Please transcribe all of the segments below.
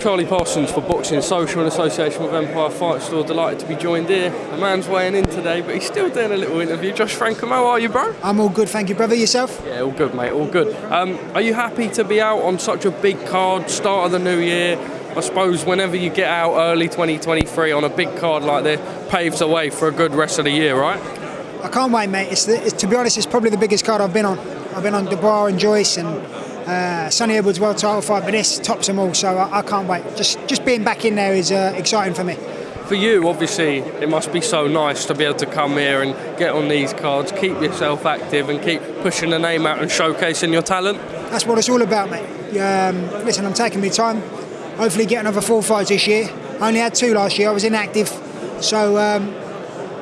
Charlie Parsons for Boxing Social in association with Empire Fight Store. Delighted to be joined here. The man's weighing in today, but he's still doing a little interview. Josh Franco, how are you, bro? I'm all good, thank you, brother. Yourself? Yeah, all good, mate. All good. Um, are you happy to be out on such a big card, start of the new year? I suppose whenever you get out early 2023 on a big card like this, paves the way for a good rest of the year, right? I can't wait, mate. It's, the, it's to be honest, it's probably the biggest card I've been on. I've been on Dubois and Joyce and uh, Sonny Edwards world title fight, but this tops them all. So I, I can't wait. Just just being back in there is uh, exciting for me. For you, obviously, it must be so nice to be able to come here and get on these cards, keep yourself active, and keep pushing the name out and showcasing your talent. That's what it's all about, mate. Um, listen, I'm taking my time. Hopefully, get another four fights this year. I only had two last year. I was inactive, so um,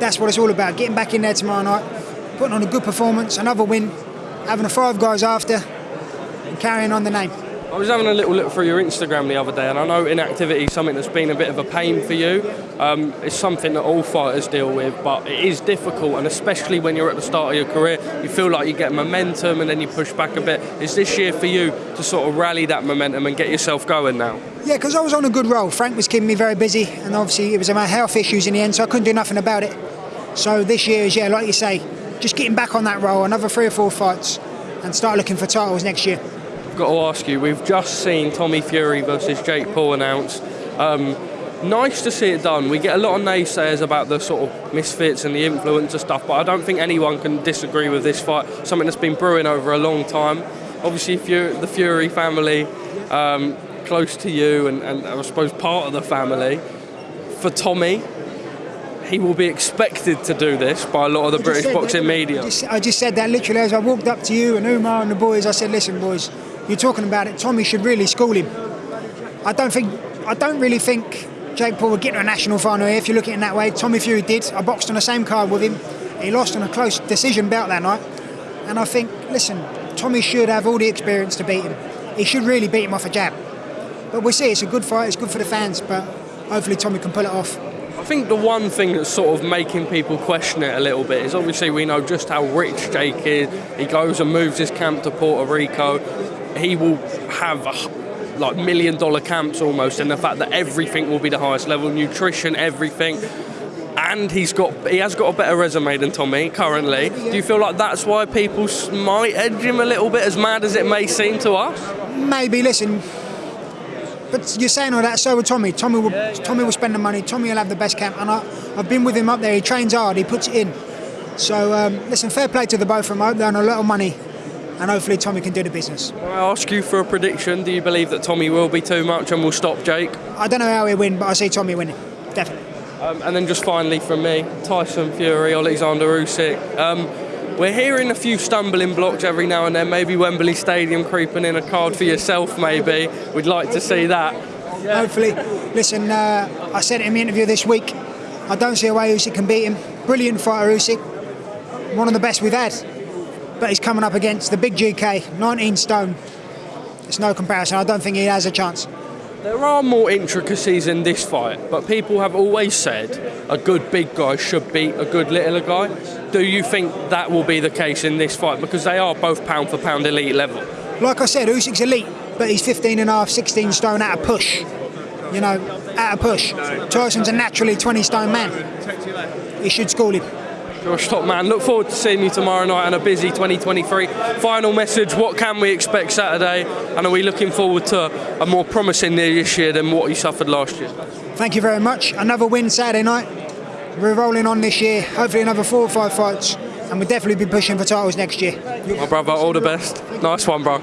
that's what it's all about. Getting back in there tomorrow night, putting on a good performance, another win, having a five guys after, and carrying on the name. I was having a little look through your Instagram the other day, and I know inactivity is something that's been a bit of a pain for you. Um, it's something that all fighters deal with, but it is difficult, and especially when you're at the start of your career, you feel like you get momentum and then you push back a bit. Is this year for you to sort of rally that momentum and get yourself going now? Yeah, because I was on a good roll. Frank was keeping me very busy, and obviously it was my health issues in the end, so I couldn't do nothing about it. So this year is, yeah, like you say, just getting back on that roll, another three or four fights, and start looking for titles next year I've got to ask you, we've just seen Tommy Fury versus Jake Paul announced. Um, nice to see it done. We get a lot of naysayers about the sort of misfits and the influencer stuff, but I don't think anyone can disagree with this fight. Something that's been brewing over a long time. Obviously, the Fury family, um, close to you, and, and I suppose part of the family. For Tommy, he will be expected to do this by a lot of the British boxing that, media. I just, I just, said that literally as I walked up to you and Umar and the boys. I said, "Listen, boys, you're talking about it. Tommy should really school him. I don't think, I don't really think Jake Paul would get to a national final here if you look at it in that way. Tommy Fury did. I boxed on the same card with him. He lost on a close decision bout that night. And I think, listen, Tommy should have all the experience to beat him. He should really beat him off a jab. But we'll see. It's a good fight. It's good for the fans. But hopefully Tommy can pull it off. I think the one thing that's sort of making people question it a little bit is obviously we know just how rich Jake is. He goes and moves his camp to Puerto Rico he will have a, like million dollar camps almost, and the fact that everything will be the highest level, nutrition, everything. And he's got he has got a better resume than Tommy currently. Do you feel like that's why people might edge him a little bit, as mad as it may seem to us? Maybe. Listen, but you're saying all that, so will Tommy. Tommy will, yeah, yeah. Tommy will spend the money. Tommy will have the best camp, and I, have been with him up there. He trains hard. He puts it in. So um, listen, fair play to the both of them. I hope they earn a lot of money and hopefully Tommy can do the business. I ask you for a prediction. Do you believe that Tommy will be too much and will stop Jake? I don't know how he'll win, but I see Tommy winning, definitely. Um, and then just finally from me, Tyson Fury, Alexander Usyk. Um, we're hearing a few stumbling blocks every now and then. Maybe Wembley Stadium creeping in a card for yourself. Maybe we'd like to see that. Hopefully, listen. Uh, I said it in the interview this week. I don't see a way Usyk can beat him. Brilliant fighter, Usyk. One of the best we've had but he's coming up against the big GK, 19 stone. It's no comparison. I don't think he has a chance. There are more intricacies in this fight, but people have always said a good big guy should beat a good little guy. Do you think that will be the case in this fight? Because they are both pound for pound elite level. Like I said, Usyk's elite, but he's 15 and a half, 16 stone at a push. You know, at a push. Tyson's a naturally 20 stone man. He should school him. Josh Top Man, look forward to seeing you tomorrow night on a busy 2023. Final message, what can we expect Saturday? And are we looking forward to a more promising year this year than what you suffered last year? Thank you very much. Another win Saturday night. We're rolling on this year. Hopefully another four or five fights. And we'll definitely be pushing for titles next year. My brother, all the best. Nice one, bro.